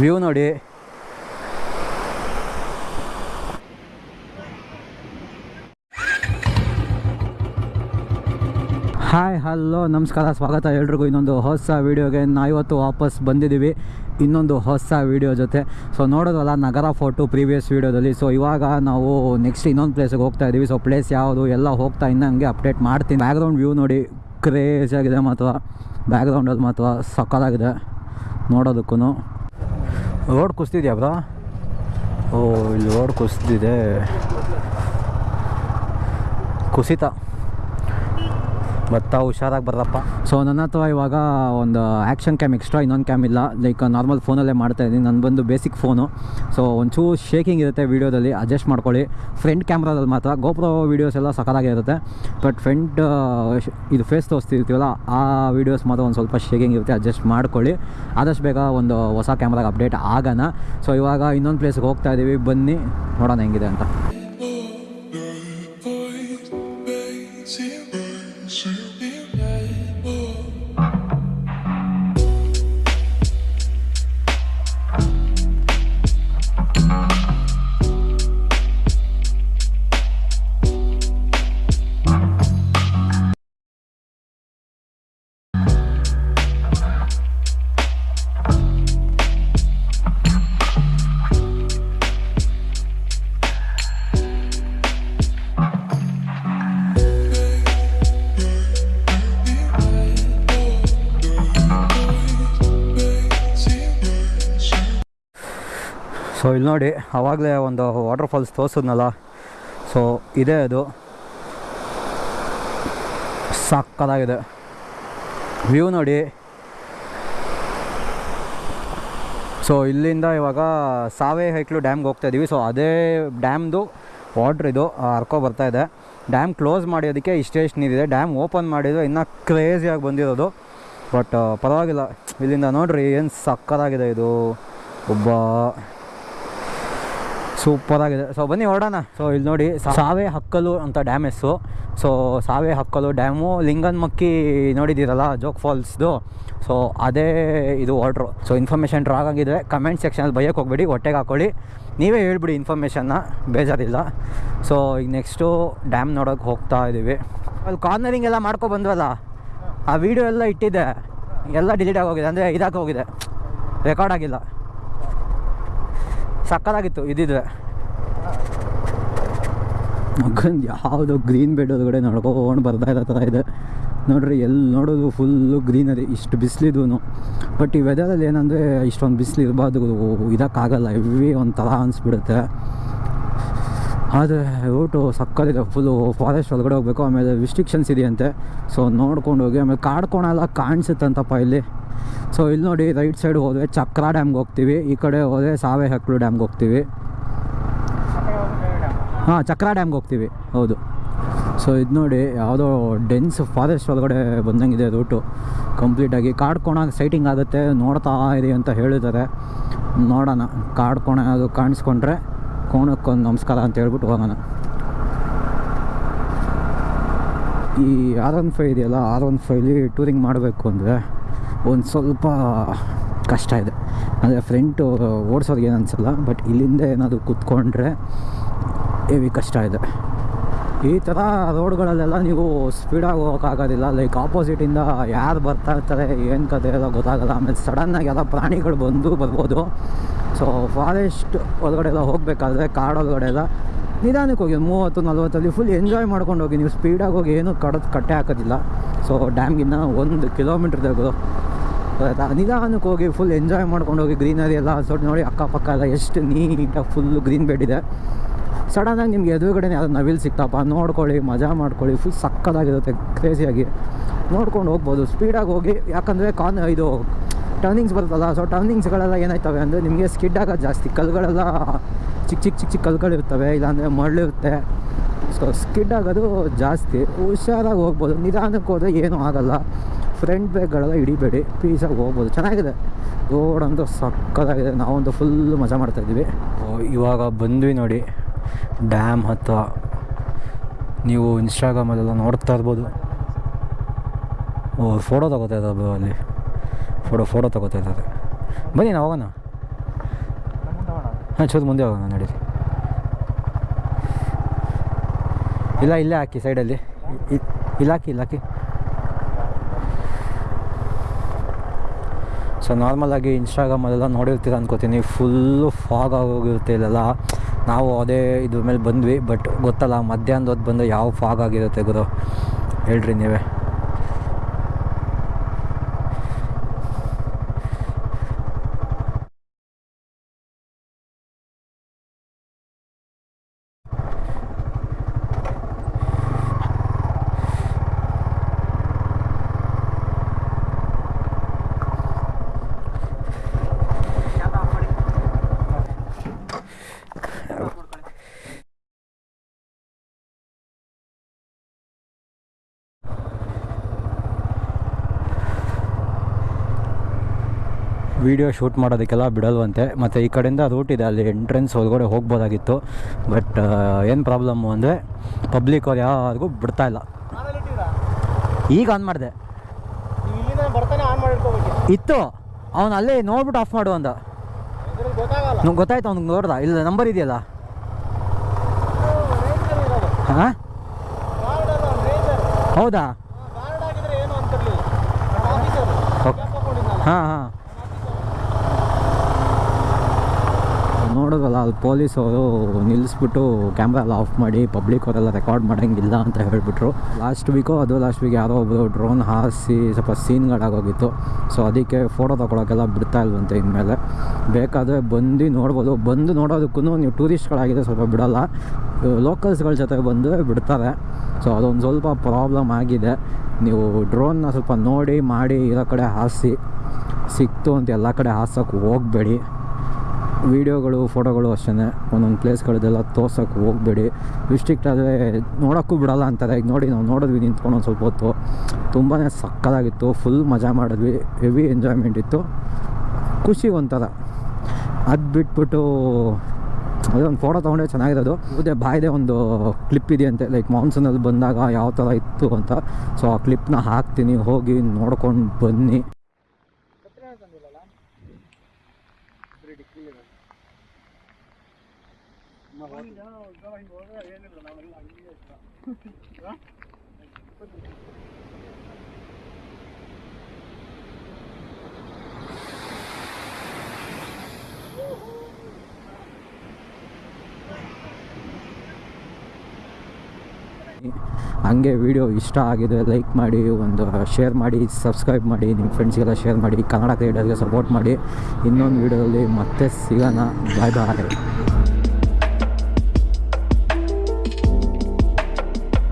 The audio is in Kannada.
ವ್ಯೂ ನೋಡಿ. ಹಾಯ್, ಹಲೋ, ನಮಸ್ಕಾರ, ಸ್ವಾಗತ ಎಲ್ರಿಗೂ. ಇನ್ನೊಂದು ಹೊಸ ವೀಡಿಯೋಗೆ ನಾವಿವತ್ತು ವಾಪಸ್ ಬಂದಿದ್ದೀವಿ. ಇನ್ನೊಂದು ಹೊಸ ವೀಡಿಯೋ ಜೊತೆ. ಸೊ ನೋಡೋದಲ್ಲ, ನಗರ ಫೋಟೋ ಪ್ರೀವಿಯಸ್ ವೀಡಿಯೋದಲ್ಲಿ. ಸೊ ಇವಾಗ ನಾವು ನೆಕ್ಸ್ಟ್ ಇನ್ನೊಂದು ಪ್ಲೇಸಿಗೆ ಹೋಗ್ತಾ ಇದ್ದೀವಿ. ಸೊ ಪ್ಲೇಸ್ ಯಾವುದು ಎಲ್ಲ ಹೋಗ್ತಾ ಇನ್ನಂಗೆ ಅಪ್ಡೇಟ್ ಮಾಡ್ತೀನಿ. ಬ್ಯಾಕ್ಗ್ರೌಂಡ್ ವ್ಯೂ ನೋಡಿ ಕ್ರೇಜ್ ಆಗಿದೆ ಮಾತ್ರ. ಬ್ಯಾಕ್ಗ್ರೌಂಡಲ್ಲಿ ಮಾತ್ರ ಸಕ್ಕತ್ತಾಗಿದೆ. ನೋಡೋದಕ್ಕೂ ರೋಡ್ ಕುಸ್ತಿದ್ಯಾ ಬ್ರಾ? ಓ ಇಲ್ಲಿ ರೋಡ್ ಕುಸ್ತಿದೆ. ಕುಸಿತ. ಭತ್ತ ಹುಷಾರಾಗಿ ಬರ್ರಪ್ಪ. ಸೊ ನನ್ನ ಹತ್ರ ಇವಾಗ ಒಂದು ಆ್ಯಕ್ಷನ್ ಕ್ಯಾಮ್ ಎಕ್ಸ್ಟ್ರಾ ಇನ್ನೊಂದು ಕ್ಯಾಮ್ ಇಲ್ಲ. ಲೈಕ್ ನಾರ್ಮಲ್ ಫೋನಲ್ಲೇ ಮಾಡ್ತಾ ಇದ್ದೀನಿ. ನಾನು ಬಂದು ಬೇಸಿಕ್ ಫೋನು ಸೊ ಒಂಚೂರು ಶೇಕಿಂಗ್ ಇರುತ್ತೆ ವೀಡಿಯೋದಲ್ಲಿ ಅಡ್ಜಸ್ಟ್ ಮಾಡ್ಕೊಳ್ಳಿ. ಫ್ರಂಟ್ ಕ್ಯಾಮ್ರಾದಲ್ಲಿ ಮಾತ್ರ. ಗೋಪ್ರೋ ವೀಡಿಯೋಸ್ ಎಲ್ಲ ಇರುತ್ತೆ. ಬಟ್ ಫ್ರಂಟ್ ಇದು ಫೇಸ್ ತೋರಿಸ್ತಿರ್ತೀವಲ್ಲ, ಆ ವೀಡಿಯೋಸ್ ಮಾತ್ರ ಒಂದು ಸ್ವಲ್ಪ ಶೇಕಿಂಗ್ ಇರುತ್ತೆ. ಅಡ್ಜಸ್ಟ್ ಮಾಡ್ಕೊಳ್ಳಿ. ಆದಷ್ಟು ಬೇಗ ಒಂದು ಹೊಸ ಕ್ಯಾಮ್ರಾಗೆ ಅಪ್ಡೇಟ್ ಆಗೋಣ. ಸೊ ಇವಾಗ ಇನ್ನೊಂದು ಪ್ಲೇಸ್ಗೆ ಹೋಗ್ತಾ ಇದ್ದೀವಿ ಬನ್ನಿ. ನೋಡೋಣ ಹೆಂಗಿದೆ ಅಂತ. ಸೊ ಇಲ್ಲಿ ನೋಡಿ ಆವಾಗಲೇ ಒಂದು ವಾಟರ್ ಫಾಲ್ಸ್ ತೋರಿಸಿದ್ನಲ್ಲ. ಸೊ ಇದೇ ಅದು. ಸಕ್ಕತ್ತಾಗಿದೆ ವ್ಯೂ ನೋಡಿ. ಸೊ ಇಲ್ಲಿಂದ ಇವಾಗ ಸಾವೆ ಹೈಕ್ಲು ಡ್ಯಾಮ್ಗೆ ಹೋಗ್ತಾ ಇದ್ದೀವಿ ಸೊ ಅದೇ ಡ್ಯಾಮ್ದು ವಾಟ್ರ್ ಇದು ಹರ್ಕೊ ಬರ್ತಾ ಇದೆ. ಡ್ಯಾಮ್ ಕ್ಲೋಸ್ ಮಾಡಿದಕ್ಕೆ ಇಷ್ಟೇ ಇಷ್ಟು ನೀರಿದೆ ಡ್ಯಾಮ್ ಓಪನ್ ಮಾಡಿದ್ರು ಇನ್ನೂ ಕ್ರೇಜಿಯಾಗಿ ಬಂದಿರೋದು. ಬಟ್ ಪರವಾಗಿಲ್ಲ. ಇಲ್ಲಿಂದ ನೋಡ್ರಿ, ಏನು ಸಕ್ಕತ್ತಾಗಿದೆ ಇದು. ಒಬ್ಬ ಸೂಪರಾಗಿದೆ ಸೊ ಬನ್ನಿ ಹೊರಡೋಣ. ಸೊ ಇಲ್ಲಿ ನೋಡಿ ಸಾವೆ ಹಕ್ಕಲು ಅಂತ ಡ್ಯಾಮ್ ಹೆಸರು. So Savehakkalu dam Linganamakki ನೋಡಿದ್ದೀರಲ್ಲ, ಜೋಗ್ ಫಾಲ್ಸ್ದು. ಸೊ ಅದೇ ಇದು ಆರ್ಡ್ರು ಸೊ ಇನ್ಫಾರ್ಮೇಷನ್ ರಾಗ್ ಆಗಿದ್ರೆ ಕಮೆಂಟ್ ಸೆಕ್ಷನಲ್ಲಿ ಬೈಯಕ್ಕೆ ಹೋಗ್ಬೇಡಿ, ಹೊಟ್ಟೆಗೆ ಹಾಕ್ಕೊಳ್ಳಿ ನೀವೇ ಹೇಳ್ಬಿಡಿ ಇನ್ಫಾರ್ಮೇಷನ್ನ ಬೇಜಾರಿಲ್ಲ. ಸೊ ಈಗ ನೆಕ್ಸ್ಟು ಡ್ಯಾಮ್ ನೋಡೋಕೆ ಹೋಗ್ತಾ ಇದ್ದೀವಿ ಅಲ್ಲಿ ಕಾರ್ನರಿಂಗ್ ಎಲ್ಲ ಮಾಡ್ಕೊ ಬಂದ್ವಲ್ಲ, ಆ ವಿಡಿಯೋ ಎಲ್ಲ ಇಟ್ಟಿದ್ದೆ. ಎಲ್ಲ ಡಿಲೀಟ್ ಆಗೋಗಿದೆ ಅಂದರೆ ಇದಾಕೋಗಿದೆ ಹೋಗಿದೆ. ರೆಕಾರ್ಡ್ ಆಗಿಲ್ಲ. ಸಕ್ಕತ್ತಾಗಿತ್ತು ಇದ್ದಿದ್ರೆ. ಮಗಂದು ಯಾವುದೋ ಗ್ರೀನ್ ಬೆಡ್ ಒಳಗಡೆ ನಡ್ಕೊಂಡು ಬರ್ತಾ ಇರೋ ಥರ ಇದೆ. ನೋಡ್ರಿ ಎಲ್ಲಿ ನೋಡೋದು ಫುಲ್ಲು ಗ್ರೀನರಿ ಇಷ್ಟು ಬಿಸಿಲಿದೂ ಬಟ್ ಈ ವೆದರಲ್ಲಿ ಏನಂದರೆ ಇಷ್ಟೊಂದು ಬಿಸಿಲು ಇರಬಾರ್ದು, ಇದಕ್ಕಾಗಲ್ಲ ಹೆವಿ ಒಂಥರ ಅನಿಸ್ಬಿಡುತ್ತೆ. ಆದರೆ ರೂಟು ಸಕ್ಕತ್ತಿದೆ ಫುಲ್ಲು ಫಾರೆಸ್ಟ್ ಒಳಗಡೆ ಹೋಗಬೇಕು, ಆಮೇಲೆ ರಿಸ್ಟ್ರಿಕ್ಷನ್ಸ್ ಇದೆಯಂತೆ. ಸೊ ನೋಡ್ಕೊಂಡು ಹೋಗಿ, ಆಮೇಲೆ ಕಾಡ್ಕೊಳಲ್ಲ ಕಾಣಿಸುತ್ತಂತಪ್ಪ ಇಲ್ಲಿ. ಸೊ ಇಲ್ಲಿ ನೋಡಿ ರೈಟ್ ಸೈಡ್ ಹೋದ್ರೆ ಚಕ್ರ ಡ್ಯಾಮ್ಗೆ ಹೋಗ್ತೀವಿ. ಈ ಕಡೆ ಹೋದ್ರೆ ಸಾವೆ ಹಕ್ಳು ಡ್ಯಾಮ್ಗೆ ಹೋಗ್ತೀವಿ. ಹಾಂ, ಚಕ್ರ ಡ್ಯಾಮ್ಗೆ ಹೋಗ್ತೀವಿ. ಹೌದು. ಸೊ ಇದು ನೋಡಿ, ಯಾವುದೋ ಡೆನ್ಸ್ ಫಾರೆಸ್ಟ್ ಒಳಗಡೆ ಬಂದಂಗಿದೆ ರೂಟು ಕಂಪ್ಲೀಟಾಗಿ ಕಾಡ್ಕೋಣ ಸೈಟಿಂಗ್ ಆಗುತ್ತೆ. ನೋಡ್ತಾ ಇದೆ ಅಂತ ಹೇಳಿದ್ದಾರೆ. ನೋಡೋಣ. ಕಾಡ್ಕೋಣ ಅದು ಕಾಣಿಸ್ಕೊಂಡ್ರೆ ಕೋಣಕ್ಕೊಂದು ನಮಸ್ಕಾರ ಅಂತ ಹೇಳ್ಬಿಟ್ಟು ಹೋಗೋಣ. ಈ ಆರ್ ಒನ್ ಫೈ ಇದೆಯಲ್ಲ? ಆರ್ ಒನ್ ಫೈಲಿ ಟೂರಿಂಗ್ ಮಾಡಬೇಕು ಅಂದರೆ ಒಂದು ಸ್ವಲ್ಪ ಕಷ್ಟ ಇದೆ ಅಂದರೆ ಫ್ರೆಂಟು ಓಡಿಸೋರಿಗೆ ಏನು ಅನಿಸಲ್ಲ ಬಟ್ ಇಲ್ಲಿಂದ ಏನಾದರೂ ಕೂತ್ಕೊಂಡ್ರೆ ಹೆವಿ ಕಷ್ಟ ಇದೆ ಈ ಥರ ರೋಡ್ಗಳಲ್ಲೆಲ್ಲ ನೀವು ಸ್ಪೀಡಾಗಿ ಹೋಗೋಕ್ಕಾಗೋದಿಲ್ಲ ಲೈಕ್ ಆಪೋಸಿಟಿಂದ ಯಾರು ಬರ್ತಾ ಇರ್ತಾರೆ, ಏನು ಕತೆ ಎಲ್ಲ ಗೊತ್ತಾಗಲ್ಲ, ಆಮೇಲೆ ಸಡನ್ನಾಗಿ ಎಲ್ಲ ಪ್ರಾಣಿಗಳು ಬಂದು ಬರ್ಬೋದು. ಸೊ ಫಾರೆಸ್ಟ್ ಒಳಗಡೆ ಎಲ್ಲ ಹೋಗಬೇಕಾದ್ರೆ ಕಾಡೊಳಗಡೆ ಎಲ್ಲ ನಿಧಾನಕ್ಕೆ ಹೋಗಿ, ಮೂವತ್ತು, ನಲ್ವತ್ತಲ್ಲಿ ಫುಲ್ ಎಂಜಾಯ್ ಮಾಡ್ಕೊಂಡು ಹೋಗಿ, ನೀವು ಸ್ಪೀಡಾಗಿ ಹೋಗಿ ಏನೂ ಕಡದು ಕಟ್ಟೆ ಹಾಕೋದಿಲ್ಲ. ಸೊ ಡ್ಯಾಮ್ಗಿನ್ನ ಒಂದು ಕಿಲೋಮೀಟ್ರ್ ತೆಗೆದು ಆಯ್ತಾ ನಿಧಾನಕ್ಕೆ ಹೋಗಿ ಫುಲ್ ಎಂಜಾಯ್ ಮಾಡ್ಕೊಂಡು ಹೋಗಿ ಗ್ರೀನರಿ ಎಲ್ಲ ಸೊಟ್ಟು ನೋಡಿ ಅಕ್ಕಪಕ್ಕ ಎಲ್ಲ ಎಷ್ಟು ನೀಟಾಗಿ ಫುಲ್ಲು ಗ್ರೀನ್ ಬೆಡ್ ಇದೆ. ಸಡನ್ನಾಗಿ ನಿಮ್ಗೆ ಎದುರುಗಡೆ ಅದು ನವಿಲ್ ಸಿಕ್ತಪ್ಪ, ನೋಡ್ಕೊಳ್ಳಿ, ಮಜಾ ಮಾಡ್ಕೊಳ್ಳಿ ಫುಲ್ ಸಕ್ಕದಾಗಿರುತ್ತೆ ಕ್ರೇಜಿಯಾಗಿ ನೋಡ್ಕೊಂಡು ಹೋಗ್ಬೋದು ಸ್ಪೀಡಾಗಿ ಹೋಗಿ, ಯಾಕಂದರೆ ಕಾನ್ ಇದು ಟರ್ನಿಂಗ್ಸ್ ಬರುತ್ತಲ್ಲ ಸೊ ಟರ್ನಿಂಗ್ಸ್ಗಳೆಲ್ಲ ಏನಾಯ್ತವೆ ಅಂದರೆ ನಿಮಗೆ ಸ್ಕಿಡ್ ಆಗೋದು ಜಾಸ್ತಿ ಕಲ್ಗಳೆಲ್ಲ ಚಿಕ್ಕ ಚಿಕ್ಕ ಚಿಕ್ಕ ಚಿಕ್ಕ ಕಲ್ಗಳಿರ್ತವೆ ಇಲ್ಲಾಂದರೆ ಮರಳಿರುತ್ತೆ ಸೊ ಸ್ಕಿಡ್ ಆಗೋದು ಜಾಸ್ತಿ, ಹುಷಾರಾಗಿ ಹೋಗ್ಬೋದು, ನಿಧಾನಕ್ಕೆ ಹೋದರೆ ಏನೂ ಆಗಲ್ಲ. ಫ್ರಂಟ್ ಬ್ರೇಕ್ಗಳೆಲ್ಲ ಹಿಡಿಬೇಡಿ. ಪೀಸಾಗಿ ಹೋಗ್ಬೋದು. ಚೆನ್ನಾಗಿದೆ. ರೋಡ್ ಸಕ್ಕತ್ತಾಗಿದೆ. ನಾವಂತೂ ಫುಲ್ ಮಜಾ ಮಾಡ್ತಾಯಿದ್ವಿ ಇವಾಗ ಬಂದ್ವಿ ನೋಡಿ. ಡ್ಯಾಮ್ ಹತ್ತಿರ ನೀವು ಇನ್ಸ್ಟಾಗ್ರಾಮಲ್ಲೆಲ್ಲ ನೋಡ್ತಾ ಇರ್ಬೋದು. ಓ ಫೋಟೋ ತಗೋತಾ ಇದ್ದಾರೆ ಅಲ್ಲಿ. ಫೋಟೋ ಫೋಟೋ ತಗೋತಾ ಇದ್ದಾರೆ. ಬನ್ನಿ ನಾವು ಹೋಗೋಣ. ಹಾಂ ಚೂರು ಮುಂದೆ ಹೋಗೋಣ ನಡೀರಿ. ಇಲ್ಲ, ಇಲ್ಲೇ ಹಾಕಿ ಸೈಡಲ್ಲಿ ಇಲ್ಲಾಕಿ ಇಲ್ಲ ಹಾಕಿ ಇಲ್ಲ ಹಾಕಿ ಸೊ ನಾರ್ಮಲಾಗಿ ಇನ್ಸ್ಟಾಗ್ರಾಮಲ್ಲೆಲ್ಲ ನೋಡಿರ್ತೀರ ಅನ್ಕೋತೀನಿ. ಫುಲ್ಲು ಫಾಗ್ ಆಗೋಗಿರುತ್ತೆ ಇಲ್ಲೆಲ್ಲ. ನಾವು ಅದೇ ಇದ್ರ ಮೇಲೆ ಬಂದ್ವಿ ಬಟ್ ಗೊತ್ತಲ್ಲ ಮಧ್ಯಾಹ್ನದ ಹೊತ್ತು ಬಂದು ಯಾವ ಫಾಗ್ ಆಗಿರುತ್ತೆ ಗುರು? ಹೇಳ್ರಿ ನೀವೇ. ವೀಡಿಯೋ ಶೂಟ್ ಮಾಡೋದಕ್ಕೆಲ್ಲ ಬಿಡಲ್ವಂತೆ. ಮತ್ತು ಈ ಕಡೆಯಿಂದ ರೂಟ್ ಇದೆ ಅಲ್ಲಿ ಎಂಟ್ರೆನ್ಸ್ ಒಳಗಡೆ ಹೋಗ್ಬೋದಾಗಿತ್ತು. ಬಟ್ ಏನು ಪ್ರಾಬ್ಲಮ್ಮು ಅಂದರೆ ಪಬ್ಲಿಕ್ ಅವ್ರು ಯಾರಿಗೂ ಬಿಡ್ತಾ ಇಲ್ಲ. ಈಗ ಆನ್ ಮಾಡಿದೆ. ಇತ್ತು. ಅವನು ಅಲ್ಲೇ ನೋಡ್ಬಿಟ್ಟು ಆಫ್ ಮಾಡು ಗೊತ್ತಾಗಲ್ಲ. ನಂಗೆ ಗೊತ್ತಾಯ್ತು ಅವ್ನಿಗೆ ನೋಡ್ದ. ಇಲ್ಲ ನಂಬರ್ ಇದೆಯಲ್ಲ? ಹಾಂ? ಹೌದಾ? ಹಾಂ ಹಾಂ. ನೋಡೋದಲ್ಲ ಅಲ್ಲಿ ಪೊಲೀಸ್ ಅವರು ನಿಲ್ಲಿಸ್ಬಿಟ್ಟು ಕ್ಯಾಮ್ರಾ ಎಲ್ಲ ಆಫ್ ಮಾಡಿ ಪಬ್ಲಿಕ್ ಅವರೆಲ್ಲ ರೆಕಾರ್ಡ್ ಮಾಡೋಂಗಿಲ್ಲ ಅಂತ ಹೇಳಿಬಿಟ್ರು. ಲಾಸ್ಟ್ ವೀಕು ಅದು ಲಾಸ್ಟ್ ವೀಕ್ ಯಾರೋ ಒಬ್ಬರು ಡ್ರೋನ್ ಹಾರಿಸಿ ಸ್ವಲ್ಪ ಸೀನ್ಗಳಾಗೋಗಿತ್ತು ಸೊ ಅದಕ್ಕೆ ಫೋಟೋ ತೊಗೊಳಕ್ಕೆಲ್ಲ ಬಿಡ್ತಾ ಇಲ್ವಂತೆ ಇನ್ಮೇಲೆ. ಬೇಕಾದರೆ ಬಂದು ನೋಡ್ಬೋದು. ಬಂದು ನೋಡೋದಕ್ಕೂ ನೀವು ಟೂರಿಸ್ಟ್ಗಳಾಗಿದೆ ಸ್ವಲ್ಪ ಬಿಡೋಲ್ಲ. ಲೋಕಲ್ಸ್ಗಳ ಜೊತೆ ಬಂದು ಬಿಡ್ತಾರೆ. ಸೊ ಅದೊಂದು ಸ್ವಲ್ಪ ಪ್ರಾಬ್ಲಮ್ ಆಗಿದೆ. ನೀವು ಡ್ರೋನ್ನ ಸ್ವಲ್ಪ ನೋಡಿ, ಮಾಡಿ, ಇರೋ ಕಡೆ ಹಾರಿಸಿ. ಸಿಕ್ತು ಅಂತ ಎಲ್ಲ ಕಡೆ ಹಾಸೋಕ್ಕೆ ಹೋಗಬೇಡಿ. ವೀಡಿಯೋಗಳು, ಫೋಟೋಗಳು ಅಷ್ಟೇ ಒಂದೊಂದು ಪ್ಲೇಸ್ಗಳದ್ದೆಲ್ಲ ತೋರ್ಸೋಕ್ಕೆ ಹೋಗಬೇಡಿ. ರಿಸ್ಟ್ರಿಕ್ಟ್ ಆದರೆ ನೋಡೋಕ್ಕೂ ಬಿಡಲ್ಲ ಅಂತಾರೆ. ಈಗ ನೋಡಿ ನಾವು ನೋಡಿದ್ವಿ ನಿಂತ್ಕೊಂಡು ಒಂದು ಸ್ವಲ್ಪ ಹೊತ್ತು. ತುಂಬಾ ಸಕ್ಕದಾಗಿತ್ತು. ಫುಲ್ ಮಜಾ ಮಾಡಿದ್ವಿ. ಹೆವಿ ಎಂಜಾಯ್ಮೆಂಟ್ ಇತ್ತು. ಖುಷಿ ಒಂಥರ. ಅದು ಬಿಟ್ಬಿಟ್ಟು ಅದೊಂದು ಫೋಟೋ ಚೆನ್ನಾಗಿರೋದು ಅದೇ. ಬಾಯ್ದೆ ಒಂದು ಕ್ಲಿಪ್ ಇದೆಯಂತೆ ಲೈಕ್ ಮಾನ್ಸೂನಲ್ಲಿ ಬಂದಾಗ ಯಾವ ಥರ ಇತ್ತು ಅಂತ. ಸೊ ಆ ಕ್ಲಿಪ್ನ ಹಾಕ್ತೀನಿ, ಹೋಗಿ ನೋಡ್ಕೊಂಡು ಬನ್ನಿ. ಹಂಗೆ ವಿಡಿಯೋ ಇಷ್ಟ ಆಗಿದೆ ಲೈಕ್ ಮಾಡಿ, ಒಂದು ಶೇರ್ ಮಾಡಿ ಸಬ್ಸ್ಕ್ರೈಬ್ ಮಾಡಿ ನಿಮ್ಮ ಫ್ರೆಂಡ್ಸ್ಗೆಲ್ಲ ಶೇರ್ ಮಾಡಿ, ಕನ್ನಡ ಕ್ರಿಯೇಟರ್ಗೆ ಸಪೋರ್ಟ್ ಮಾಡಿ. ಇನ್ನೊಂದು ವೀಡಿಯೋದಲ್ಲಿ ಮತ್ತೆ ಸಿಗೋಣ. ಬಾಯ್ ಬಾಯ್